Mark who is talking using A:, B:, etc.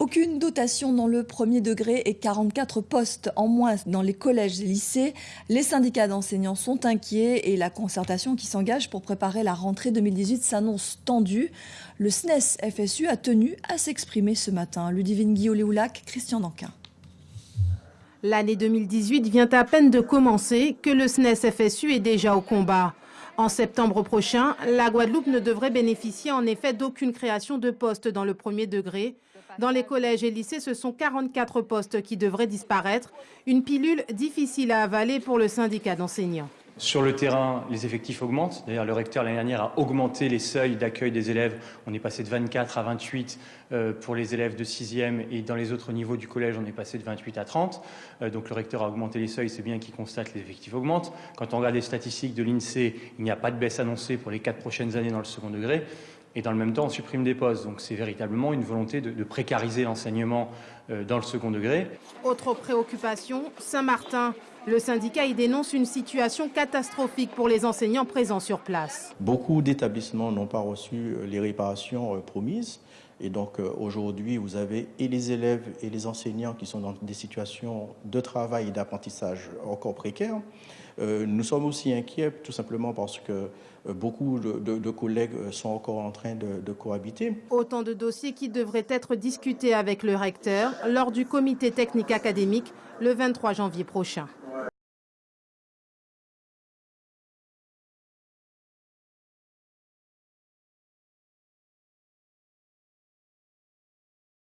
A: Aucune dotation dans le premier degré et 44 postes en moins dans les collèges et lycées. Les syndicats d'enseignants sont inquiets et la concertation qui s'engage pour préparer la rentrée 2018 s'annonce tendue. Le SNES FSU a tenu à s'exprimer ce matin. Ludivine Guillaume-Léoulac, Christian Danquin.
B: L'année 2018 vient à peine de commencer que le SNES FSU est déjà au combat. En septembre prochain, la Guadeloupe ne devrait bénéficier en effet d'aucune création de postes dans le premier degré. Dans les collèges et lycées, ce sont 44 postes qui devraient disparaître. Une pilule difficile à avaler pour le syndicat d'enseignants.
C: Sur le terrain, les effectifs augmentent. D'ailleurs, le recteur l'année dernière a augmenté les seuils d'accueil des élèves. On est passé de 24 à 28 euh, pour les élèves de 6e et dans les autres niveaux du collège, on est passé de 28 à 30. Euh, donc le recteur a augmenté les seuils, c'est bien qu'il constate que les effectifs augmentent. Quand on regarde les statistiques de l'INSEE, il n'y a pas de baisse annoncée pour les quatre prochaines années dans le second degré et dans le même temps on supprime des postes. Donc c'est véritablement une volonté de, précariser l'enseignement euh, dans le second degré.
B: Autre préoccupation, Saint-Martin. Le syndicat y dénonce une situation catastrophique pour les enseignants présents sur place.
D: Beaucoup d'établissements n'ont pas reçu euh, les réparations euh, promises. Et donc aujourd'hui, vous avez et les élèves et les enseignants qui sont dans des situations de travail et d'apprentissage encore précaires. nous sommes aussi inquiets tout simplement parce que euh, beaucoup de, collègues euh, sont encore en train de, de cohabiter.
B: Autant de dossiers qui devraient être discutés avec le recteur lors du comité technique académique le 23 janvier prochain.